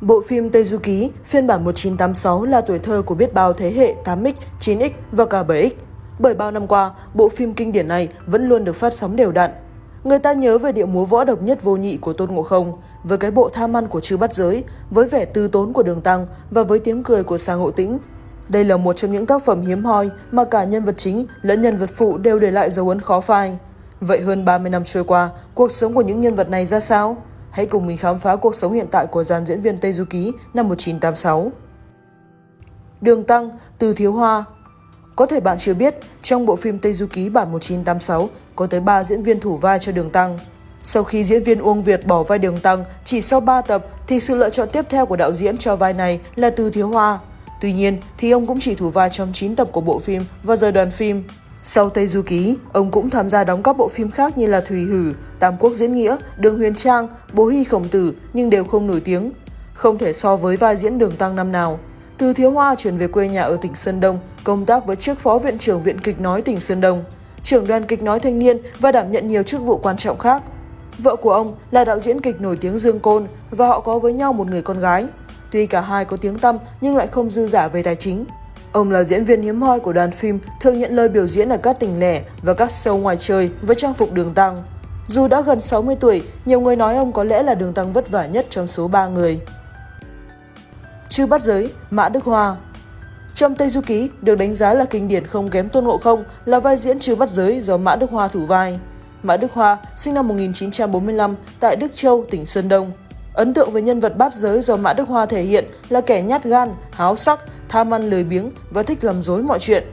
Bộ phim Tây Du Ký phiên bản 1986 là tuổi thơ của biết bao thế hệ 8X, 9X và cả 7X. Bởi bao năm qua, bộ phim kinh điển này vẫn luôn được phát sóng đều đặn. Người ta nhớ về điệu múa võ độc nhất vô nhị của Tôn Ngộ Không, với cái bộ tham ăn của chư Bắt Giới, với vẻ tư tốn của Đường Tăng và với tiếng cười của sang Ngộ Tĩnh. Đây là một trong những tác phẩm hiếm hoi mà cả nhân vật chính lẫn nhân vật phụ đều để lại dấu ấn khó phai. Vậy hơn 30 năm trôi qua, cuộc sống của những nhân vật này ra sao? Hãy cùng mình khám phá cuộc sống hiện tại của dàn diễn viên Tây Du Ký năm 1986. Đường Tăng, Từ Thiếu Hoa Có thể bạn chưa biết, trong bộ phim Tây Du Ký bản 1986 có tới 3 diễn viên thủ vai cho Đường Tăng. Sau khi diễn viên Uông Việt bỏ vai Đường Tăng chỉ sau 3 tập thì sự lựa chọn tiếp theo của đạo diễn cho vai này là Từ Thiếu Hoa. Tuy nhiên thì ông cũng chỉ thủ vai trong 9 tập của bộ phim và rời đoàn phim. Sau Tây Du Ký, ông cũng tham gia đóng các bộ phim khác như là Thùy Hử, Tam Quốc Diễn Nghĩa, Đường Huyền Trang, Bố Hy Khổng Tử nhưng đều không nổi tiếng. Không thể so với vai diễn Đường Tăng năm nào. Từ Thiếu Hoa chuyển về quê nhà ở tỉnh Sơn Đông, công tác với chức phó viện trưởng Viện Kịch Nói tỉnh Sơn Đông, trưởng đoàn kịch nói thanh niên và đảm nhận nhiều chức vụ quan trọng khác. Vợ của ông là đạo diễn kịch nổi tiếng Dương Côn và họ có với nhau một người con gái. Tuy cả hai có tiếng tăm nhưng lại không dư giả về tài chính. Ông là diễn viên hiếm hoi của đoàn phim, thường nhận lời biểu diễn ở các tỉnh lẻ và các show ngoài trời với trang phục đường tăng. Dù đã gần 60 tuổi, nhiều người nói ông có lẽ là đường tăng vất vả nhất trong số 3 người. Chư bắt giới, Mã Đức Hoa Trong Tây Du Ký, được đánh giá là kinh điển không kém Tôn Ngộ Không là vai diễn Chư bắt giới do Mã Đức Hoa thủ vai. Mã Đức Hoa sinh năm 1945 tại Đức Châu, tỉnh Sơn Đông. Ấn tượng với nhân vật bát giới do Mã Đức Hoa thể hiện là kẻ nhát gan, háo sắc, tham ăn lười biếng và thích làm dối mọi chuyện.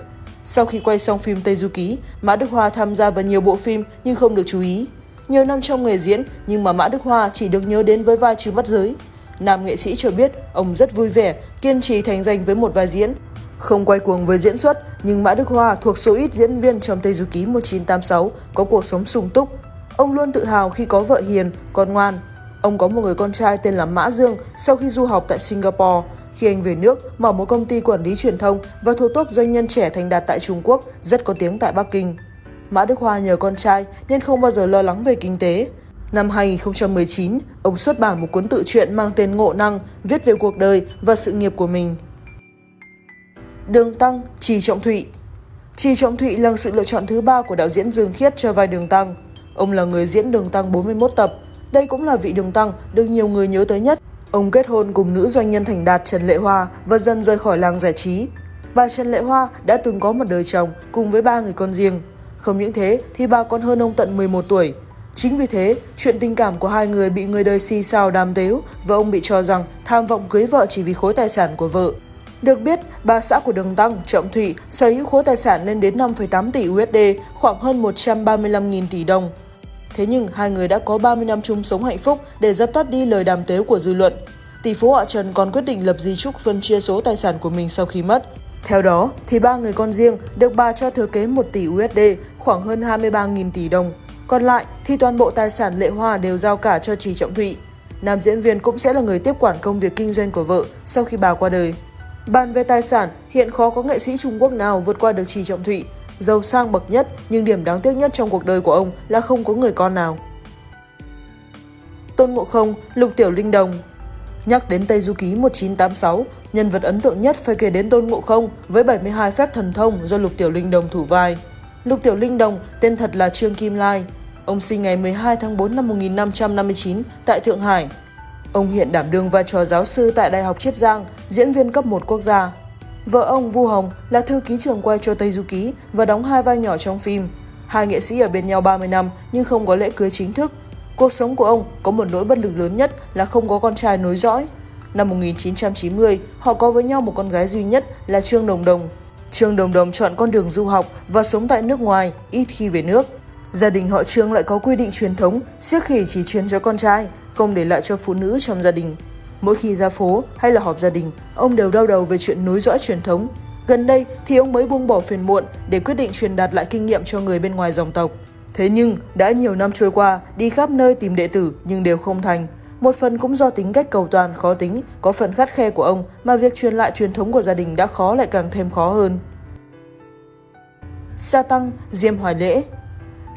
Sau khi quay xong phim Tây Du Ký, Mã Đức Hoa tham gia vào nhiều bộ phim nhưng không được chú ý. Nhiều năm trong nghề diễn nhưng mà Mã Đức Hoa chỉ được nhớ đến với vai trừ bắt giới. Nam nghệ sĩ cho biết ông rất vui vẻ, kiên trì thành danh với một vai diễn. Không quay cuồng với diễn xuất, nhưng Mã Đức Hoa thuộc số ít diễn viên trong Tây Du Ký 1986 có cuộc sống sung túc. Ông luôn tự hào khi có vợ hiền, con ngoan. Ông có một người con trai tên là Mã Dương sau khi du học tại Singapore. Khi anh về nước, mở một công ty quản lý truyền thông và thuộc tốt doanh nhân trẻ thành đạt tại Trung Quốc, rất có tiếng tại Bắc Kinh. Mã Đức Hoa nhờ con trai nên không bao giờ lo lắng về kinh tế. Năm 2019, ông xuất bản một cuốn tự truyện mang tên Ngộ Năng, viết về cuộc đời và sự nghiệp của mình. Đường Tăng, Trì Trọng Thụy Trì Trọng Thụy là sự lựa chọn thứ ba của đạo diễn Dương Khiết cho vai Đường Tăng. Ông là người diễn Đường Tăng 41 tập. Đây cũng là vị Đường Tăng được nhiều người nhớ tới nhất. Ông kết hôn cùng nữ doanh nhân thành đạt Trần Lệ Hoa và dần rời khỏi làng giải trí. Bà Trần Lệ Hoa đã từng có một đời chồng cùng với ba người con riêng. Không những thế thì bà còn hơn ông tận 11 tuổi. Chính vì thế, chuyện tình cảm của hai người bị người đời xì xào đàm tếu và ông bị cho rằng tham vọng cưới vợ chỉ vì khối tài sản của vợ. Được biết, bà xã của Đường Tăng, Trọng Thụy sở hữu khối tài sản lên đến 5,8 tỷ USD, khoảng hơn 135.000 tỷ đồng. Thế nhưng hai người đã có 30 năm chung sống hạnh phúc để dập tắt đi lời đàm tếu của dư luận. Tỷ phú họ Trần còn quyết định lập di trúc phân chia số tài sản của mình sau khi mất. Theo đó, thì ba người con riêng được bà cho thừa kế 1 tỷ USD, khoảng hơn 23.000 tỷ đồng. Còn lại thì toàn bộ tài sản Lệ Hoa đều giao cả cho Trì Trọng Thụy. Nam diễn viên cũng sẽ là người tiếp quản công việc kinh doanh của vợ sau khi bà qua đời. Bàn về tài sản, hiện khó có nghệ sĩ Trung Quốc nào vượt qua được Trì Trọng Thụy. Giàu sang bậc nhất, nhưng điểm đáng tiếc nhất trong cuộc đời của ông là không có người con nào. Tôn Ngộ Không, Lục Tiểu Linh Đồng Nhắc đến Tây Du Ký 1986, nhân vật ấn tượng nhất phải kể đến Tôn Ngộ Không với 72 phép thần thông do Lục Tiểu Linh Đồng thủ vai. Lục Tiểu Linh Đồng tên thật là Trương Kim Lai. Ông sinh ngày 12 tháng 4 năm 1559 tại Thượng Hải. Ông hiện đảm đương vai trò giáo sư tại Đại học Chiết Giang, diễn viên cấp 1 quốc gia. Vợ ông Vu Hồng là thư ký trường quay cho Tây Du Ký và đóng hai vai nhỏ trong phim. Hai nghệ sĩ ở bên nhau 30 năm nhưng không có lễ cưới chính thức. Cuộc sống của ông có một nỗi bất lực lớn nhất là không có con trai nối dõi. Năm 1990, họ có với nhau một con gái duy nhất là Trương Đồng Đồng. Trương Đồng Đồng chọn con đường du học và sống tại nước ngoài, ít khi về nước. Gia đình họ Trương lại có quy định truyền thống, siếc khỉ chỉ truyền cho con trai, không để lại cho phụ nữ trong gia đình. Mỗi khi ra phố hay là họp gia đình, ông đều đau đầu về chuyện nối dõi truyền thống. Gần đây thì ông mới buông bỏ phiền muộn để quyết định truyền đạt lại kinh nghiệm cho người bên ngoài dòng tộc. Thế nhưng, đã nhiều năm trôi qua, đi khắp nơi tìm đệ tử nhưng đều không thành. Một phần cũng do tính cách cầu toàn, khó tính, có phần khắt khe của ông mà việc truyền lại truyền thống của gia đình đã khó lại càng thêm khó hơn. Sa Tăng, Diêm Hoài Lễ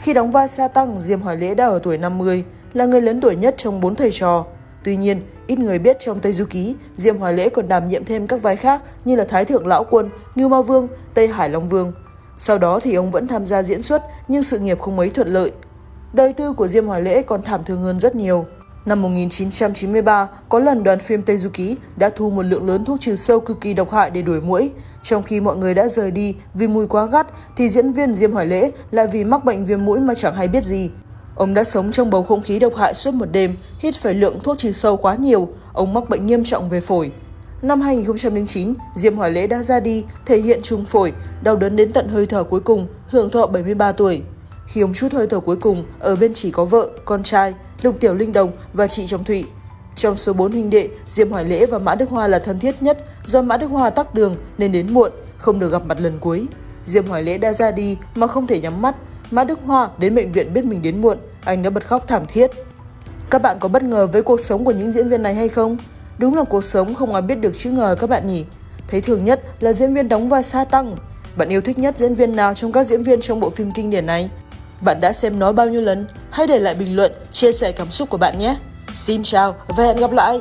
Khi đóng vai Sa Tăng, Diêm Hoài Lễ đã ở tuổi 50, là người lớn tuổi nhất trong bốn thầy trò. Tuy nhiên, ít người biết trong Tây Du Ký, Diêm Hoài Lễ còn đảm nhiệm thêm các vai khác như là Thái Thượng Lão Quân, Ngưu Ma Vương, Tây Hải Long Vương. Sau đó thì ông vẫn tham gia diễn xuất nhưng sự nghiệp không mấy thuận lợi. Đời tư của Diêm Hoài Lễ còn thảm thương hơn rất nhiều. Năm 1993, có lần đoàn phim Tây Du Ký đã thu một lượng lớn thuốc trừ sâu cực kỳ độc hại để đuổi muỗi. Trong khi mọi người đã rời đi vì mùi quá gắt, thì diễn viên Diêm Hoài Lễ lại vì mắc bệnh viêm mũi mà chẳng hay biết gì. Ông đã sống trong bầu không khí độc hại suốt một đêm, hít phải lượng thuốc trừ sâu quá nhiều, ông mắc bệnh nghiêm trọng về phổi. Năm 2009, Diêm Hoài Lễ đã ra đi, thể hiện trùng phổi, đau đớn đến tận hơi thở cuối cùng, hưởng thọ 73 tuổi. Khi ông chút hơi thở cuối cùng, ở bên chỉ có vợ, con trai, Lục Tiểu Linh Đồng và chị Trọng Thụy. Trong số 4 huynh đệ, Diêm Hoài Lễ và Mã Đức Hoa là thân thiết nhất do Mã Đức Hoa tắc đường nên đến muộn, không được gặp mặt lần cuối. Diêm Hoài Lễ đã ra đi mà không thể nhắm mắt. Mã Đức Hoa đến bệnh viện biết mình đến muộn, anh đã bật khóc thảm thiết. Các bạn có bất ngờ với cuộc sống của những diễn viên này hay không? Đúng là cuộc sống không ai biết được chữ ngờ các bạn nhỉ. Thấy thường nhất là diễn viên đóng vai Sa Tăng. Bạn yêu thích nhất diễn viên nào trong các diễn viên trong bộ phim kinh điển này? Bạn đã xem nó bao nhiêu lần? Hãy để lại bình luận, chia sẻ cảm xúc của bạn nhé. Xin chào và hẹn gặp lại!